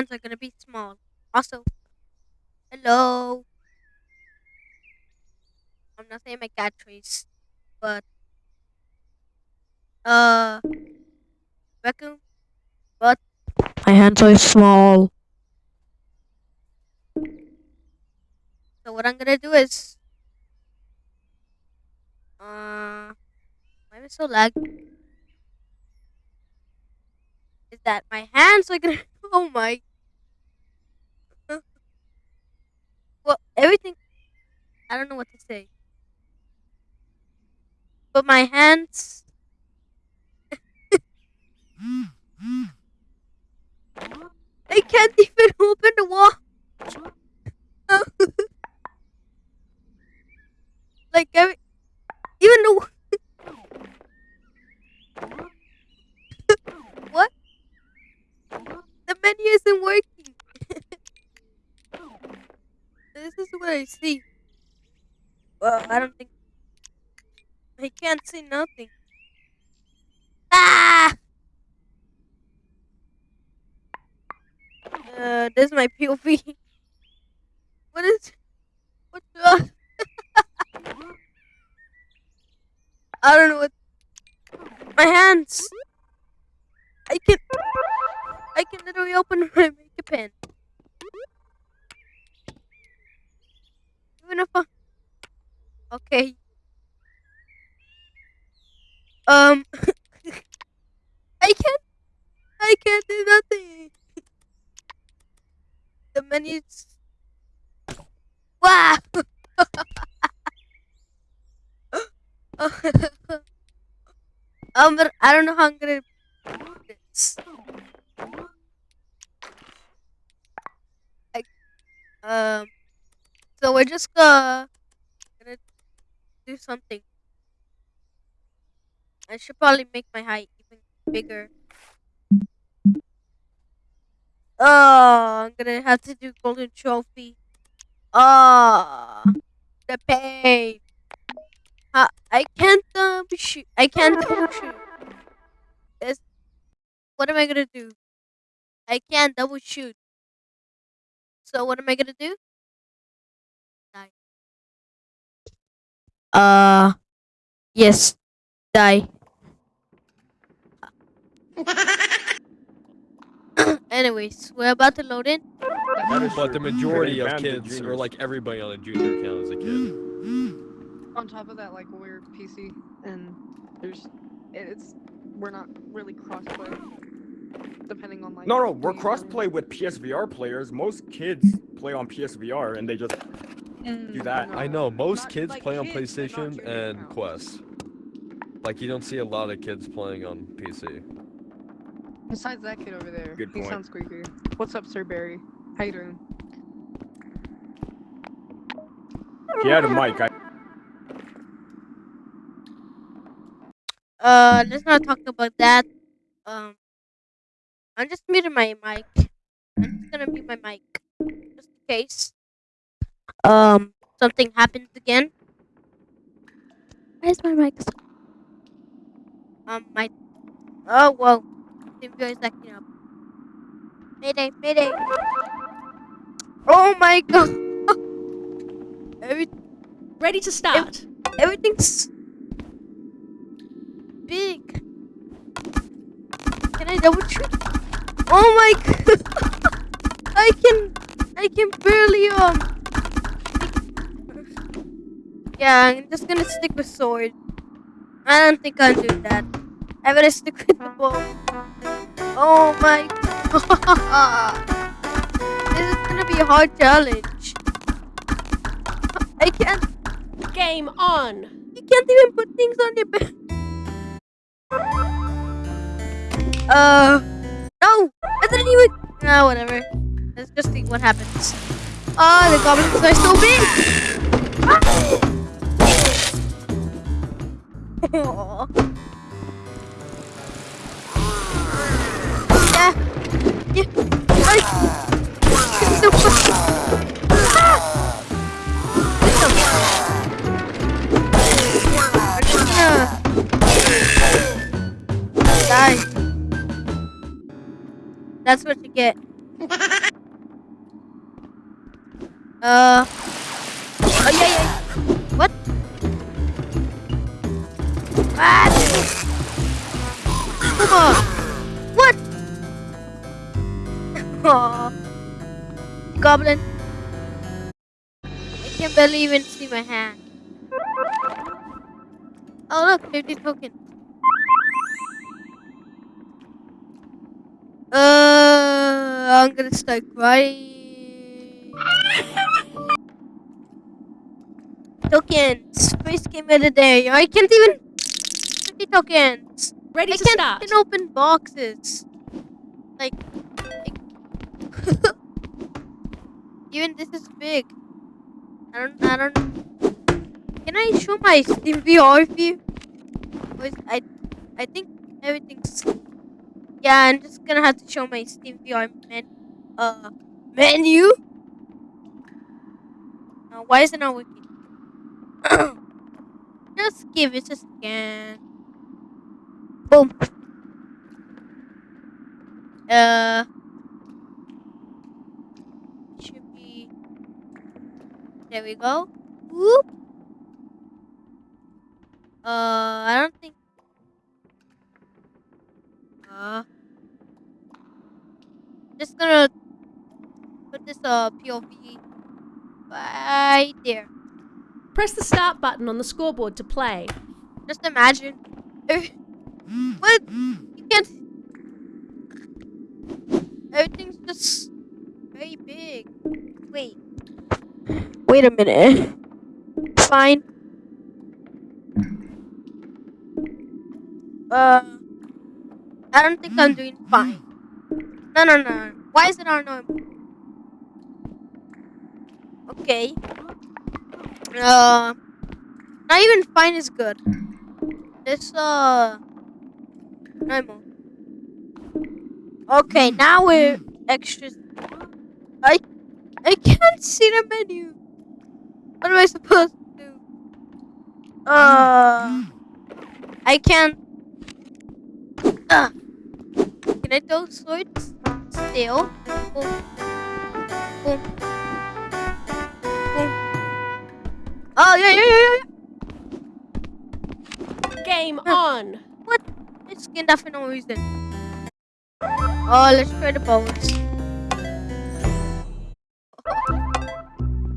hands are gonna be small. Also, hello. I'm not saying my cat trace, but uh, raccoon. But my hands are small. So what I'm gonna do is, uh, why am I so lag? Is that my hands are gonna? Oh my! Well, everything. I don't know what to say. But my hands. I can't even open the wall. like every, even the what? The menu isn't working. This is what I see. Well, I don't think I can't see nothing. Ah! Uh, this is my POV. What is? What the? I don't know what. My hands. I can. I can literally open my makeup pen. If I. Okay. Um. I can't. I can't do nothing. The menu's. Wow. um, but I don't know how I'm gonna do this. I, um, so we're just uh, gonna do something. I should probably make my height even bigger. Oh, I'm gonna have to do golden trophy. Oh, the pain. I can't um, shoot. I can't double shoot. This. What am I gonna do? I can't double shoot. So what am I gonna do? Uh, yes, die. Anyways, we're about to load in. But the majority of kids, or like everybody on a junior account is a kid. On top of that, like we're PC and there's it's we're not really crossplay. Depending on like. No, no, we're crossplay with PSVR players. Most kids play on PSVR and they just Mm, do that. I know most Not- kids like play on kids, but not PlayStation and accounts. Quest. Like you don't see a lot of kids playing on PC. Besides that kid over there, Good he point. sounds creepy. What's up, Sir Barry? How you doing? he had a mic. I, Uh, let's not talk about that. Um, I'm just muting my mic. I'm just gonna mute my mic, just in case. Um, something happens again. Where's my mic? so- Um, my. Oh whoa, TVR is acting up. Mayday, mayday. Oh my god. Every Ready to start. everything's big. Can I double shoot? Oh my god! I can, I can barely um. Yeah, I'm just gonna stick with sword. I don't think I'll do that. I'm gonna stick with the bow. Oh my god! This is gonna be a hard challenge. I can't. Game on. You can't even put things on your bed. Uh, no, I didn't even. No, whatever. Let's just see what happens. Oh, the goblins are so big. Aw. yeah, yeah. Ay. No. Ah. That's what you get. Uh. Oh yeah, yeah. What? What? Goblin. I can barely even see my hand. Oh look, 50 tokens. Uh, I'm gonna start crying. tokens. First game of the day. I can't even. 50 tokens. Ready I to can't start. even open boxes. Like. like- even this is big. I don't. I don't. Can I show my Steam VR view? I. I think everything's. Yeah, I'm just gonna have to show my Steam VR men, uh, menu. Uh, why is it not working? just give it a scan. Boom. Uh, should be. There we go. Whoop. Uh, I don't think. Uh, just gonna put this uh POV right there. Press the start button on the scoreboard to play. Just imagine. what? You can't. Everything's just very big. Wait. Wait a minute. Fine. Uh. I don't think I'm doing fine. No, no, no. Why is it on? Okay. Uh. Not even fine is good. This uh Okay, now we're extra. I I can't see the menu. What am I supposed to do? Uh, I can't. Uh, can I throw swords still? Boom. Boom. Boom. Oh yeah yeah yeah yeah. Game on. Skinned that for no reason. Oh, let's try the bones.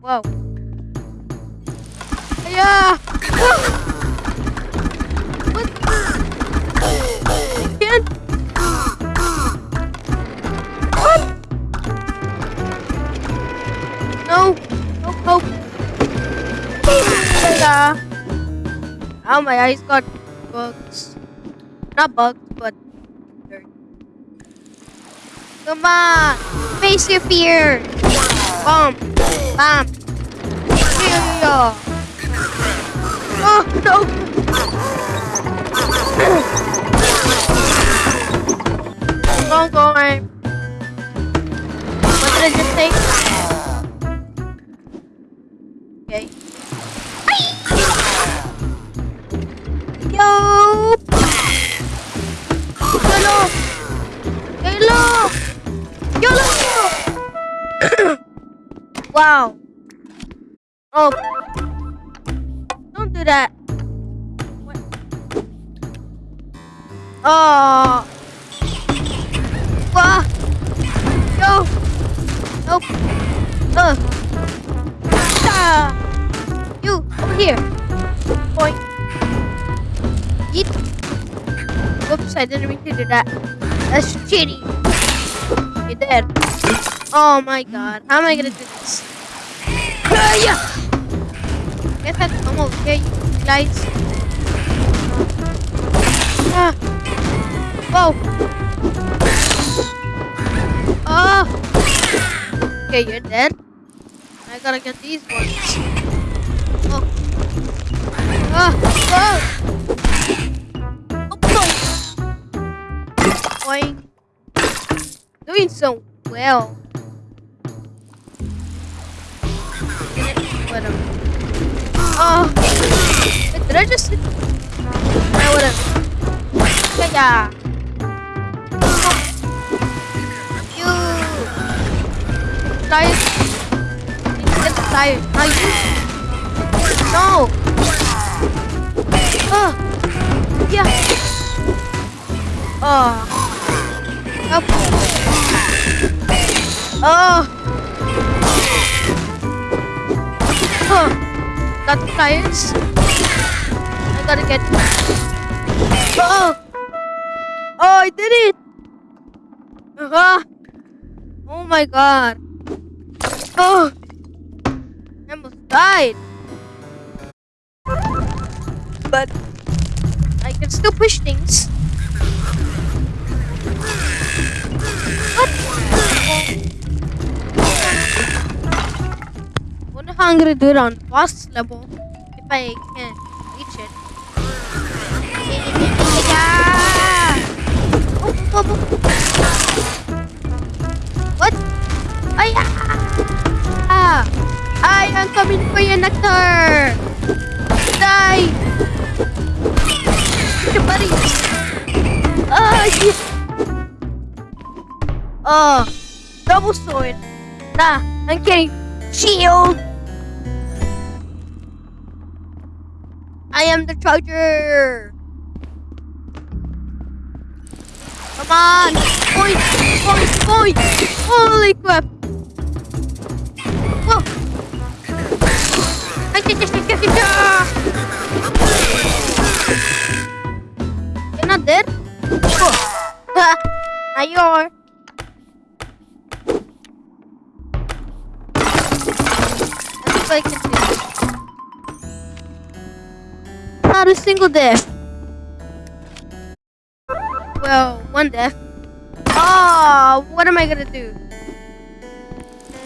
Whoa. Yeah. What? What? No. No hope. Oh, my eyes got bugs. Not bugs, but dirt. Come on! Face your fear! Bomb! Bam! Yeah! Oh, no! Don't go on. What did I just Oh. Don't do that. What? Oh. Wow. Yo. Nope. Uh. Ah. You, over here. Point. Eat. Whoops, I didn't mean to do that. That's cheating. You're dead. Oh my god. How am I gonna do this? Ah, yeah. Guess here, you guys. Ah. Whoa. Oh. Okay, you're dead. I gotta get these ones. Oh. Ah. Whoa. Oh, no. Boing. Doing so well. Whatever. Oh. Wait, did I just? Yeah, whatever. Yeah, yeah. You. tires. Need get the tires. Now you. No. Oh. Yeah. Oh. Help. Oh. Huh. Got the tires. I gotta get. Oh. Oh, I did it. Uh-huh. Oh my god. Oh. I almost died. But I can still push things. I'm gonna do it on boss level if I can reach it. Yeah! Oh, oh, oh. What? Ay, ah! I am coming for you, Nectar! Die! Your buddies! Oh. Oh, double sword. Nah, I'm getting shield. I am the charger. Come on! Point! Holy crap! Oh. Whoa! You're not dead? Oh. Ah, now you are. That's what I can Not a single death. Well, one death. Oh, what am I gonna do?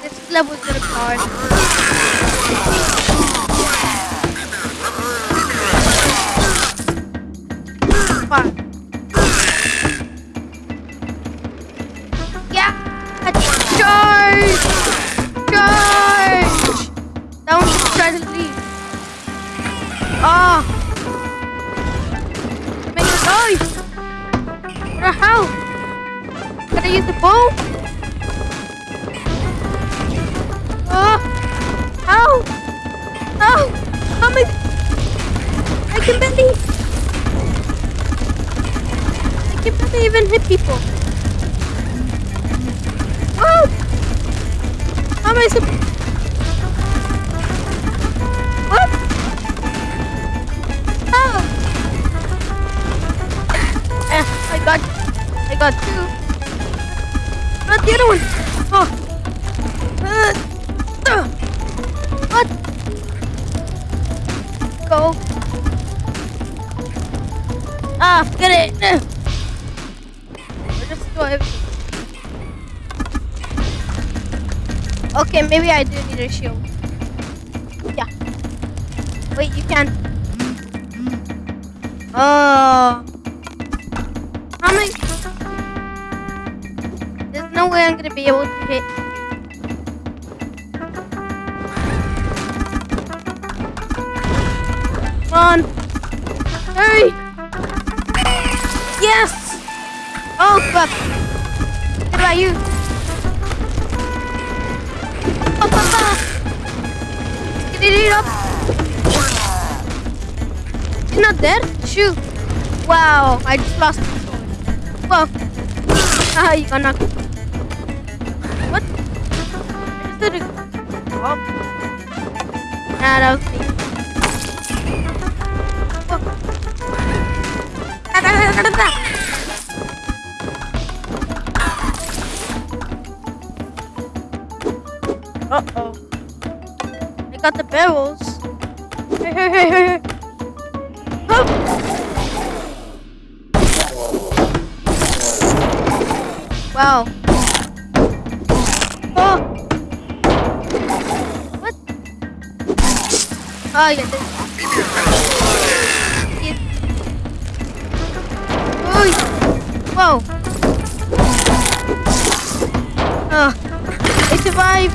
This level is gonna be hard. Fine. Can I use the bow? Oh! How? How? How am I? I can barely. I can barely even hit people. Whoa! How am I supposed? How? Eh, I got, I got two. Not the other one. What? Go. Ah, get it. I'll just everything. Okay, maybe I do need a shield. Yeah. Wait, you can. Oh. How many? No way I'm gonna be able to hit. Come on. Hurry. Yes. Oh, fuck. What about you? Oh, papa. Get it up. You're not dead? Shoot. Wow, I just lost. Whoa. Ah, you got knocked. Oh. Nah, that was me. Uh-oh. I got the barrels. Hey, hey, hey, hey, hey. Oh. Wow. Oh. Oh, yeah. This. It. Oh. Whoa. Oh. I survived.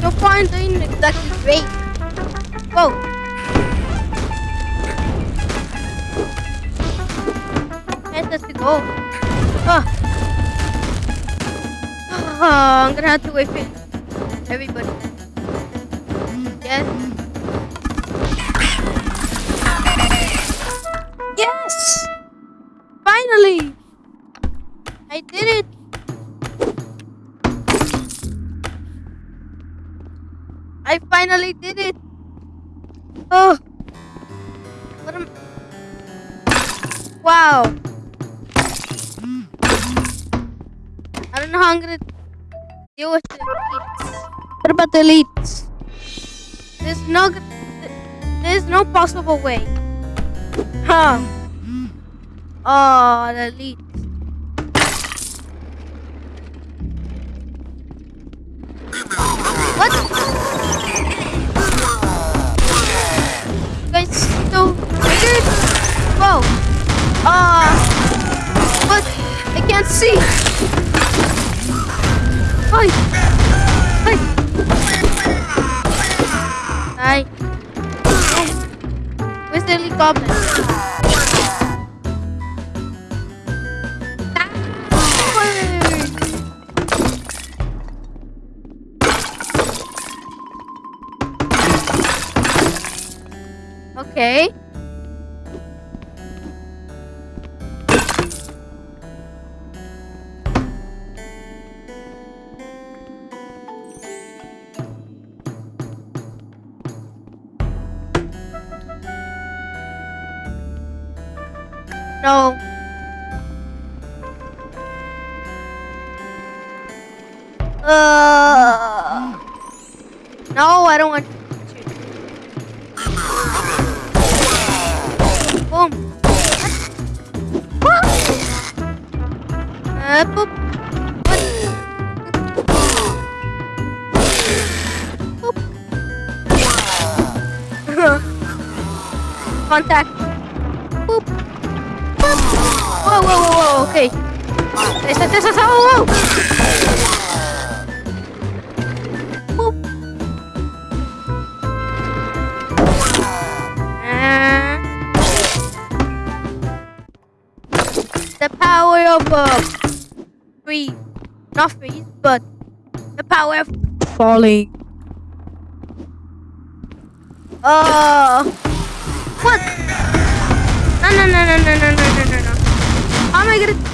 Your point doing exactly great. Whoa. Where does it go? Oh. Oh, I'm gonna have to wait for everybody. Yes. Yes! Finally! I did it! I finally did it! Oh! What am... Wow! I don't know how I'm gonna deal with the elites. What about the elites? There's no, there's no possible way. Huh? Oh, the elites. What? You guys so triggered? Whoa. Ah. what? I can't see. Hi. Okay. No. Of uh. Not freeze, but the power of falling. Uh, what? No, no, no, no, no, no, no, no, no. How am I gonna?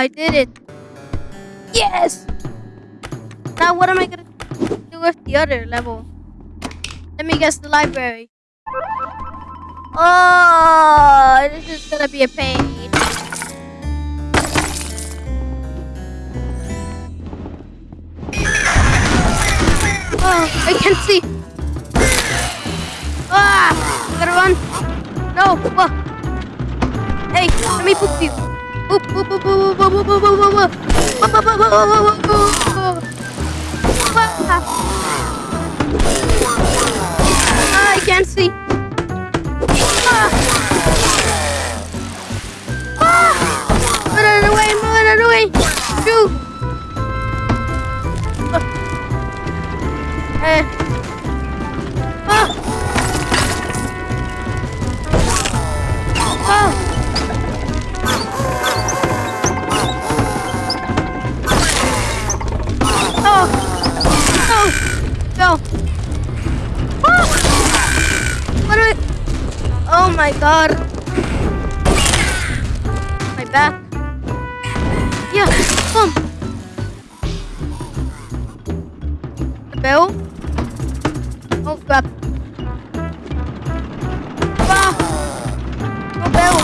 I did it. Yes. Now what am I gonna do with the other level? Let me guess the library. Oh, this is gonna be a pain. Oh, I can't see. Ah, gotta run. No, whoa. Hey, let me poop you. I can't see. Ah. Ah. Run away, run away. Shoot. Oh my god. My back. Yeah, come. Bell? Oh crap. Ah! Bell.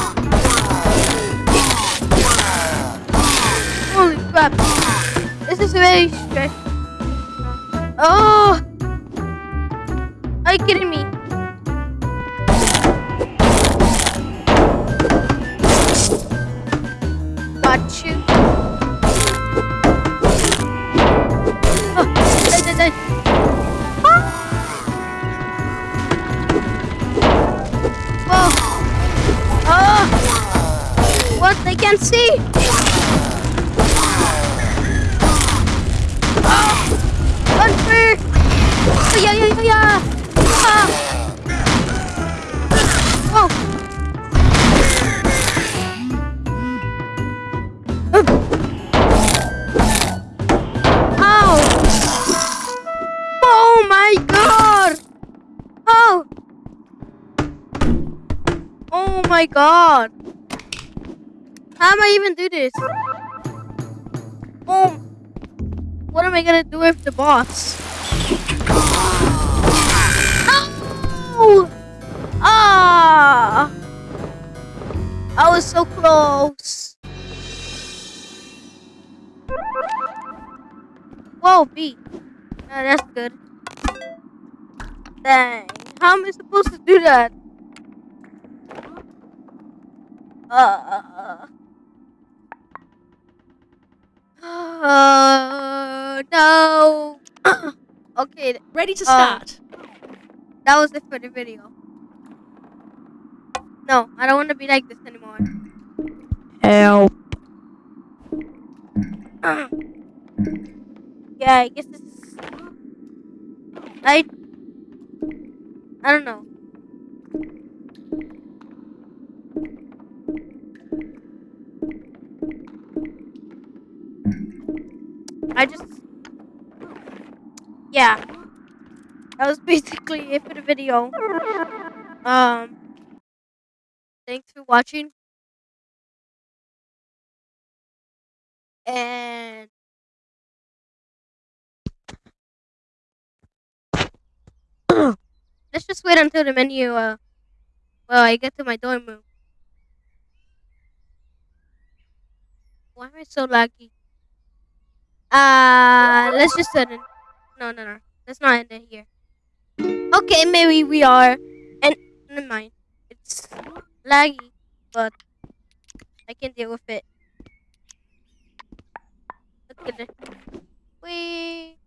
Holy crap. This is very stressful. Oh! Are you kidding me? They can't see. Ah! Run first. Oh, yeah, yeah, yeah. Ah. Ow! Oh my god! Oh! Oh my god! How am I even do this? Oh! What am I gonna do with the boss? Oh! Ah! I was so close. Whoa, B. Uh, that's good. Dang. How am I supposed to do that? Uh. Uh, no. okay, Ready to Uh, start. that was it for the video. No, I don't want to be like this anymore. Help. yeah, I guess it's. I. I don't know. I just. Yeah. That was basically it for the video. Um. Thanks for watching. And. Let's just wait until the menu, uh. Well, I get to my dorm room. Why am I so laggy? Uh, let's just end it. No, no, no. Let's not end it here. Okay, maybe we are. And never mind. It's laggy, but I can deal with it. Look at it. We.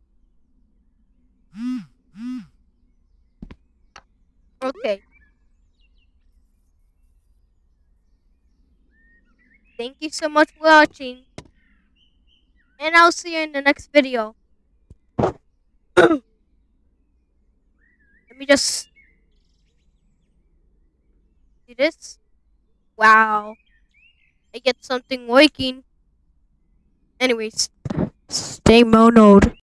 Okay. Thank you so much for watching. And I'll see you in the next video. Let me just do this. Wow. I get something working. Anyways, stay monoed.